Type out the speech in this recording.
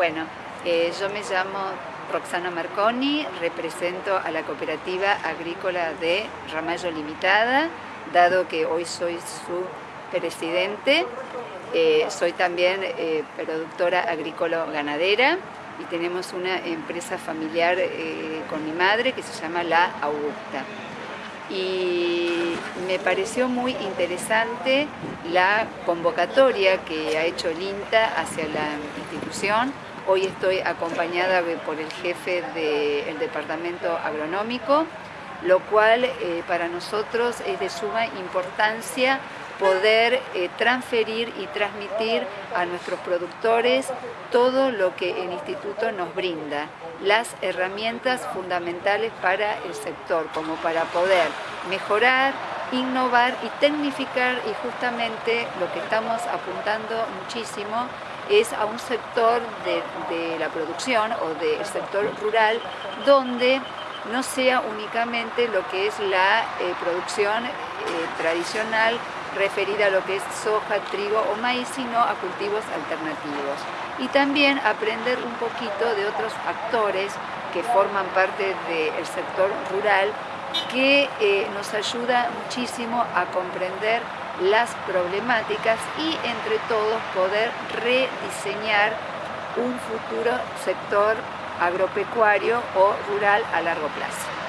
Bueno, eh, yo me llamo Roxana Marconi, represento a la cooperativa agrícola de Ramallo Limitada, dado que hoy soy su presidente. Eh, soy también eh, productora agrícola-ganadera y tenemos una empresa familiar con mi madre que se llama La Augusta. Y me pareció muy interesante la convocatoria que ha hecho el INTA hacia la institución. Hoy estoy acompañada por el jefe del departamento agronómico, lo cual eh, para nosotros es de suma importancia poder eh, transferir y transmitir a nuestros productores todo lo que el instituto nos brinda, las herramientas fundamentales para el sector, como para poder mejorar, innovar y tecnificar y justamente lo que estamos apuntando muchísimo es a un sector de, la producción o del sector rural donde no sea únicamente lo que es la eh, producción eh, tradicional referida a lo que es soja, trigo o maíz, sino a cultivos alternativos. Y también aprender un poquito de otros actores que forman parte del sector rural que eh, nos ayuda muchísimo a comprender las problemáticas y entre todos poder rediseñar un futuro sector agropecuario o rural a largo plazo.